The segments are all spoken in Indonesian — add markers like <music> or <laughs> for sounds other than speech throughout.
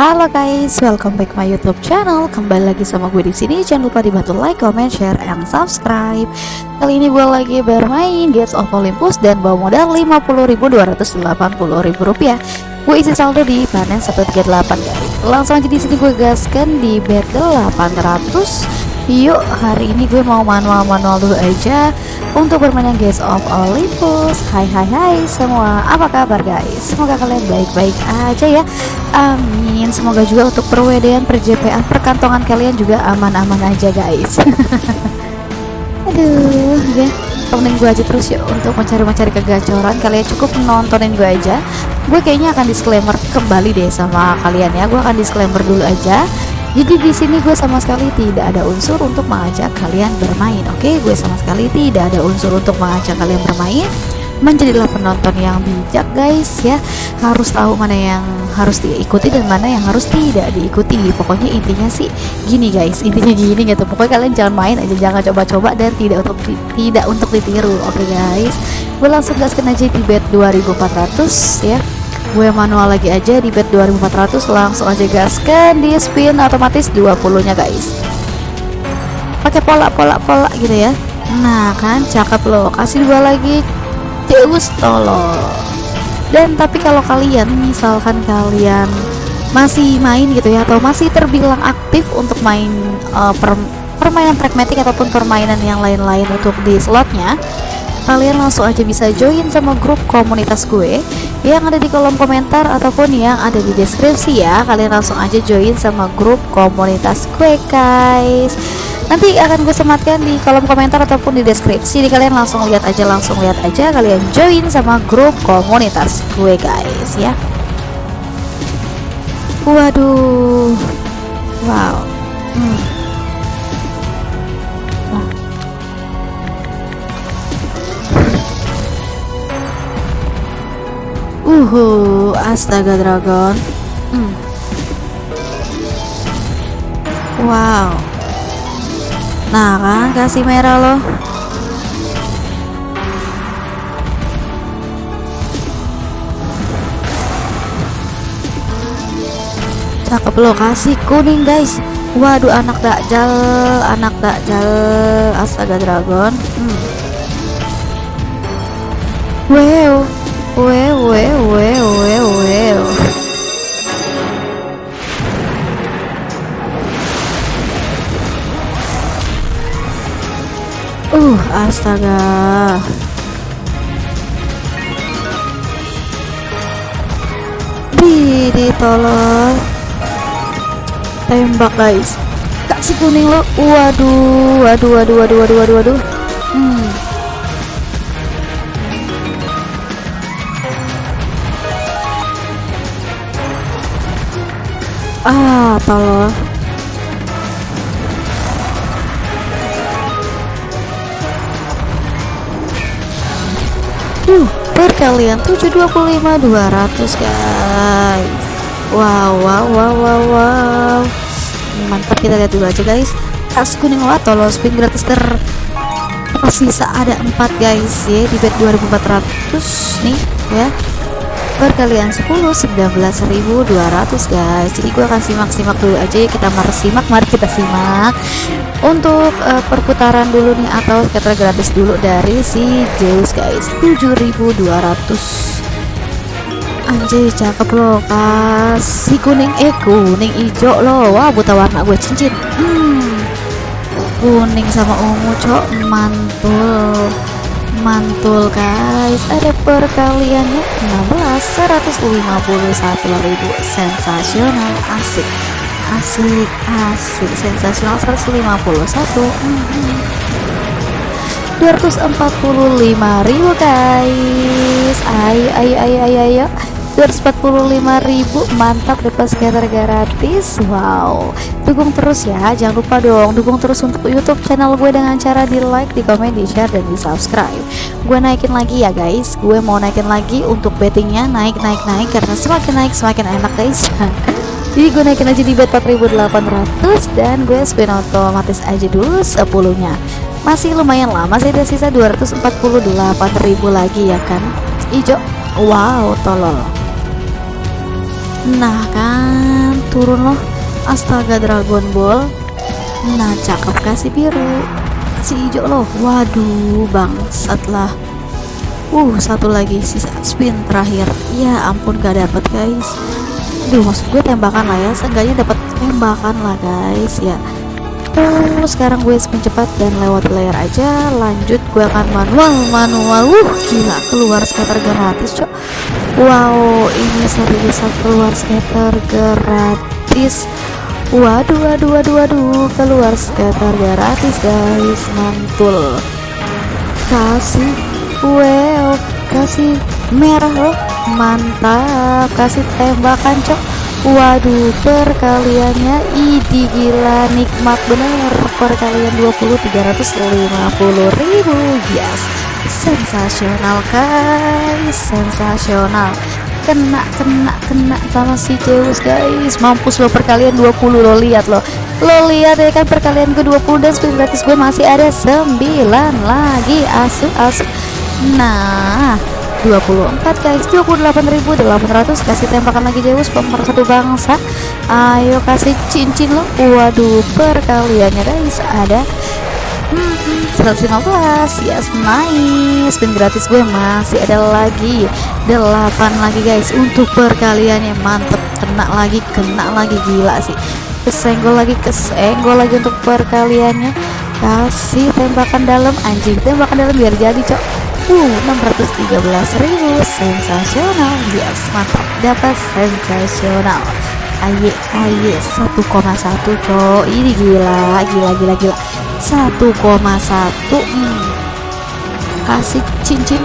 Halo guys, welcome back my YouTube channel. Kembali lagi sama gue di sini. Jangan lupa dibantu like, comment, share, and subscribe. Kali ini gue lagi bermain Gates of Olympus dan bawa modal 50.280.000 rupiah. Gue isi saldo di panen 138 guys. Langsung aja di sini gue gaskan di bet 800 Yuk hari ini gue mau manual-manual dulu aja Untuk bermain Gates of Olympus. Hai hai hai semua. Apa kabar guys? Semoga kalian baik-baik aja ya. Amin. Semoga juga untuk perwedean perjepean perkantongan kalian juga aman-aman aja guys. <laughs> Aduh ya. Temenin gue aja terus yuk untuk mencari-mencari kegacoran. Kalian cukup nontonin gue aja. Gue kayaknya akan disclaimer kembali deh sama kalian ya. Gue akan disclaimer dulu aja jadi di sini gue sama sekali tidak ada unsur untuk mengajak kalian bermain. Oke, gue sama sekali tidak ada unsur untuk mengajak kalian bermain. Menjadilah penonton yang bijak, guys ya. Harus tahu mana yang harus diikuti dan mana yang harus tidak diikuti. Pokoknya intinya sih gini, guys. Intinya gini gitu. Pokoknya kalian jangan main aja, jangan coba-coba dan tidak untuk tidak untuk ditiru. Oke, guys. Gue langsung gaskan aja di bet 2400 ya gue manual lagi aja di bet 2400 langsung aja gaskan di spin otomatis 20 nya guys. Pakai pola pola pola gitu ya. Nah kan cakep loh kasih dua lagi. Zeus tolong. Dan tapi kalau kalian misalkan kalian masih main gitu ya atau masih terbilang aktif untuk main uh, per, permainan pragmatik ataupun permainan yang lain-lain untuk di slotnya kalian langsung aja bisa join sama grup komunitas gue yang ada di kolom komentar ataupun yang ada di deskripsi ya kalian langsung aja join sama grup komunitas gue guys. Nanti akan gue sematkan di kolom komentar ataupun di deskripsi. Jadi kalian langsung lihat aja langsung lihat aja kalian join sama grup komunitas gue guys ya. Waduh. Wow Uhu, astaga dragon. Hmm. Wow. Nah kan kasih merah loh. Cakep loh kasih kuning guys. Waduh anak dakjal, anak dakjal, astaga dragon. Hmm. Wow. Well, well, well, well, well. Uh, astaga. Di tolong. Tembak, guys. Kasih kuning lo. Waduh, waduh, waduh, waduh, waduh, waduh. Hmm. Ah tolong uh perkalian 725 200 guys. Wow wow wow wow wow. Mantap kita lihat dulu aja guys. Kas kuning lah tolong spin gratis ter tersisa ada 4 guys ya di bet 2400 nih ya perkalian 10 19.200 guys. Jadi gue akan simak-simak dulu aja. Ya kita mari simak mari kita simak. Untuk uh, perputaran dulu nih atau scatter gratis dulu dari si Zeus guys. 7.200 anjir cakep loh kasih kuning eh kuning hijau loh. Wah buta warna gue cincin. Hmm, kuning sama ungu cok. Mantul mantul guys. Ada perkaliannya 16 151.000 sensasional. Asik. Asik asik. Sensasional 151 hmm. 245.000 guys. Ayo ayo ayo ayo ayo 245.000 mantap dapat scatter gratis wow. Dukung terus ya jangan lupa dong dukung terus untuk YouTube channel gue dengan cara di like di komen di share dan di subscribe gue naikin lagi ya guys gue mau naikin lagi untuk bettingnya naik naik naik karena semakin naik semakin enak guys. <laughs> Jadi gue naikin aja di bet 4800 dan gue spin otomatis aja dulu 10 nya masih lumayan lama masih ada sisa 248.000 lagi ya kan? Hijau wow tolol nah kan turun loh. Astaga Dragon Ball. Nah cakep kasih biru kasih hijau loh. Waduh bangsat lah. Uh satu lagi sisa spin terakhir. Ya ampun gak dapet guys. Aduh maksud gue tembakan lah ya. Seenggaknya dapat tembakan lah guys ya. Tuh sekarang gue spin cepat dan lewat layar aja. Lanjut gue akan manual manual uh gila keluar scatter gratis cok wow ini satu bisa keluar scatter gratis. Waduh waduh waduh waduh keluar scatter gratis guys mantul. Kasih wow kasih merah loh mantap. Kasih tembakan cok. Waduh perkaliannya idi gila nikmat bener. Perkalian 20 350 ribu yes sensasional guys. Sensasional. Kena kena kena sama si Zeus guys. Mampus lo perkalian 20 lo lihat lo. Lo lihat ya kan perkalian ke 20 dan spin gratis gue masih ada 9 lagi. Asu asu nah 24 guys. 28.800 kasih tembakan lagi Zeus. Pemeran satu bangsa. Ayo kasih cincin lo. Waduh perkaliannya guys. Ada 115 yes nice. Spin gratis gue masih ada lagi 8 lagi guys. Untuk perkaliannya mantep kena lagi kena lagi gila sih. Kesenggol lagi kesenggol lagi untuk perkaliannya. Kasih tembakan dalam anjing tembakan dalam biar jadi cok. Uh ribu sensasional. Yes mantap dapat sensasional. Aye aye 1,1 cok. Ini gila gila gila gila 1,1 hmm. kasih cincin.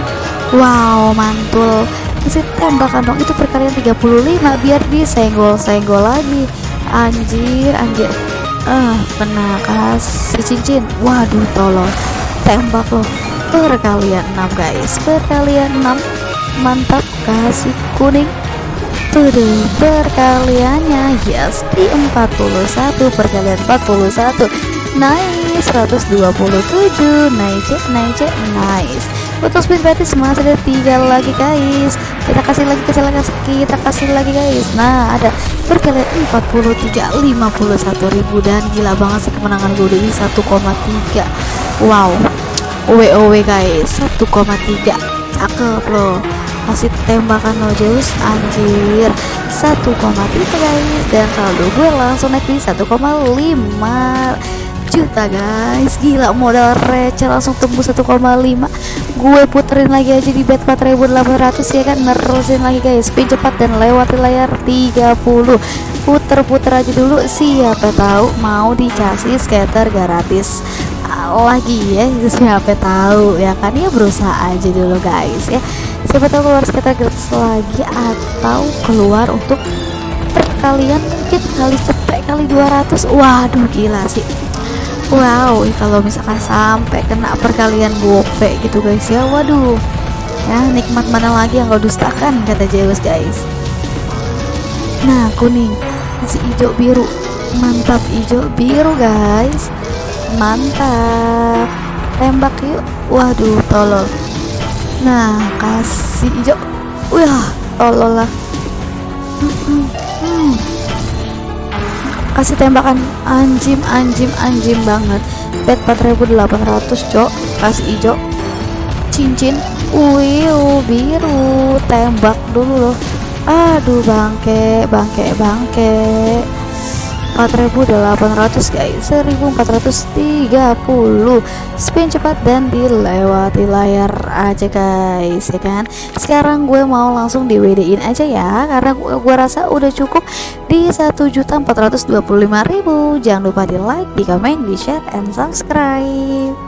Wow mantul. Kasih tembakan dong itu perkalian 35 biar disenggol-senggol lagi. Anjir anjir. Eh uh, kena kasih cincin. Waduh tolong. Tembak loh. Perkalian 6 guys. Perkalian 6 mantap. Kasih kuning. Tuh perkaliannya. Yes di 41 perkalian 41 nice 127 nice nice nice. Untuk spin gratis masih ada tiga lagi guys. Kita kasih lagi kasih lagi kita kasih lagi guys. Nah ada perkalian 43 51 ribu. Dan gila banget sih kemenangan gue udah 1,3 wow. WOW guys. 1,3 cakep loh masih tembakan lo Zeus anjir. 1,3 guys. Dan saldo gue langsung naik di 1,5 juta guys. Gila modal receh langsung tembus 1,5 gue puterin lagi aja di bet 4800 ya kan? Nerusin lagi guys. Spin cepat dan lewati layar 30 puter-puter aja dulu. Siapa tahu mau dikasih scatter gratis. Lagi ya. Siapa tahu ya kan? Ya berusaha aja dulu guys ya. Siapa tahu keluar sekitar gratis lagi atau keluar untuk perkalian mungkin kali cepet kali 200 waduh gila sih wow kalau misalkan sampai kena perkalian gope gitu guys ya waduh. Ya nikmat mana lagi yang kau dustakan kata Zeus guys. Nah kuning. Masih hijau biru. Mantap hijau biru guys. Mantap. Tembak yuk. Waduh tolol. Nah kasih hijau. Wah tolol lah kasih tembakan. Anjim anjim anjim banget. Pet 4800 cok. Kasih hijau cincin. Wih biru. Tembak dulu loh. Aduh bangke bangke bangke 4800 guys. 1430 spin cepat dan dilewati layar aja guys ya kan? Sekarang gue mau langsung di WD in aja ya karena gue, gue rasa udah cukup di 1.425.000 jangan lupa di like di komen di share and subscribe